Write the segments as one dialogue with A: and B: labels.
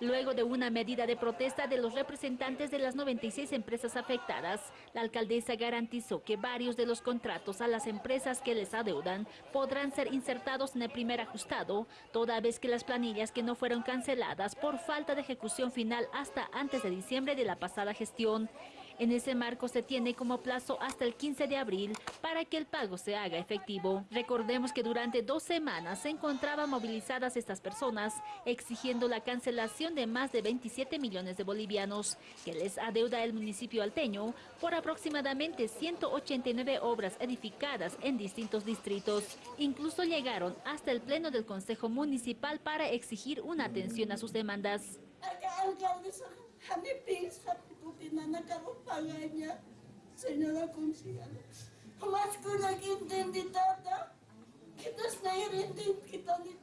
A: Luego de una medida de protesta de los representantes de las 96 empresas afectadas, la alcaldesa garantizó que varios de los contratos a las empresas que les adeudan podrán ser insertados en el primer ajustado, toda vez que las planillas que no fueron canceladas por falta de ejecución final hasta antes de diciembre de la pasada gestión. En ese marco se tiene como plazo hasta el 15 de abril para que el pago se haga efectivo. Recordemos que durante dos semanas se encontraban movilizadas estas personas exigiendo la cancelación de más de 27 millones de bolivianos que les adeuda el municipio alteño por aproximadamente 189 obras edificadas en distintos distritos. Incluso llegaron hasta el pleno del Consejo Municipal para exigir una atención a sus demandas.
B: acabo pagando, Senhora Consiana. Mas quando kita entendi tata, que das nair entendi que tali.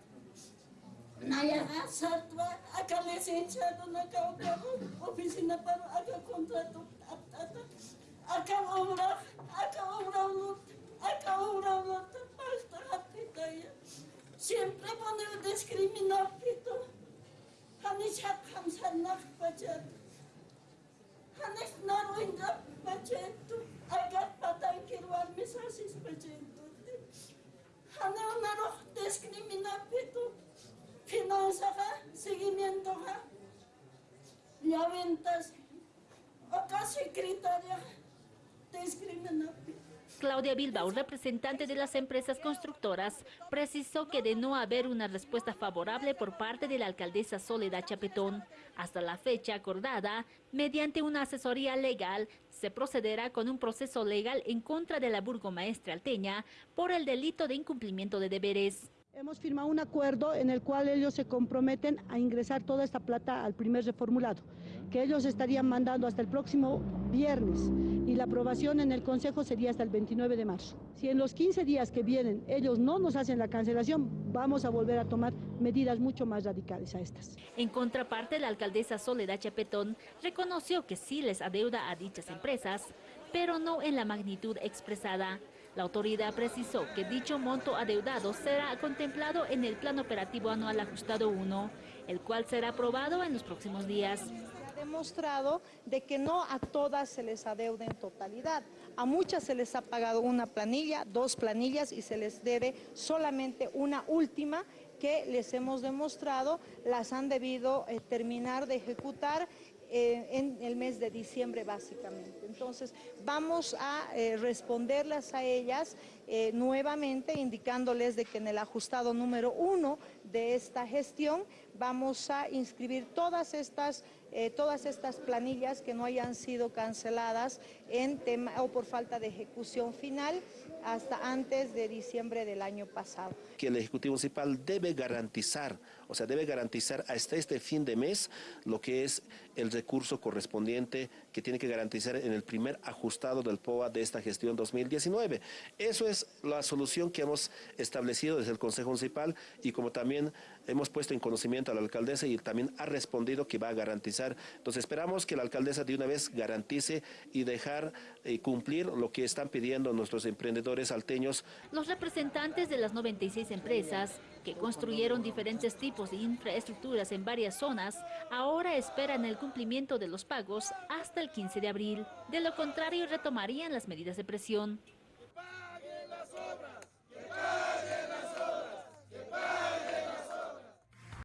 B: Naya sartwa aka licencia do na kau kau oficina para aka contrato tata aka obra aka obra lut aka obra lut hasta hatita ya. Siempre pone discriminar pito hanishat hamsan nak pajat Llaventas. O ka sekretarya. Discriminapito.
A: Claudia Bilbao, representante de las empresas constructoras, precisó que de no haber una respuesta favorable por parte de la alcaldesa Soledad Chapetón, hasta la fecha acordada, mediante una asesoría legal, se procederá con un proceso legal en contra de la burgomaestra alteña por el delito de incumplimiento de deberes.
C: Hemos firmado un acuerdo en el cual ellos se comprometen a ingresar toda esta plata al primer reformulado, que ellos estarían mandando hasta el próximo viernes y la aprobación en el Consejo sería hasta el 29 de marzo. Si en los 15 días que vienen ellos no nos hacen la cancelación, vamos a volver a tomar medidas mucho más radicales a estas.
A: En contraparte, la alcaldesa Soledad Chapetón reconoció que sí les adeuda a dichas empresas, pero no en la magnitud expresada. La autoridad precisó que dicho monto adeudado será contemplado en el Plan Operativo Anual Ajustado 1, el cual será aprobado en los próximos días.
D: Ha demostrado de que no a todas se les adeuda en totalidad. A muchas se les ha pagado una planilla, dos planillas y se les debe solamente una última que les hemos demostrado las han debido eh, terminar de ejecutar eh, en el mes de diciembre básicamente. Entonces vamos a eh, responderlas a ellas eh, nuevamente indicándoles de que en el ajustado número uno de esta gestión vamos a inscribir todas estas, todas estas planillas que no hayan sido canceladas en tema, o por falta de ejecución final hasta antes de diciembre del año pasado.
E: Que el Ejecutivo Municipal debe garantizar, o sea, debe garantizar hasta este fin de mes lo que es el recurso correspondiente que tiene que garantizar en el primer ajustado del POA de esta gestión 2019. Eso es la solución que hemos establecido desde el Consejo Municipal y como también hemos puesto en conocimiento a la alcaldesa y también ha respondido que va a garantizar. Entonces esperamos que la alcaldesa de una vez garantice y dejar eh, cumplir lo que están pidiendo nuestros emprendedores alteños.
A: Los representantes de las 96 empresas que construyeron diferentes tipos de infraestructuras en varias zonas, ahora esperan el cumplimiento de los pagos hasta el 15 de abril. De lo contrario, retomarían las medidas de presión.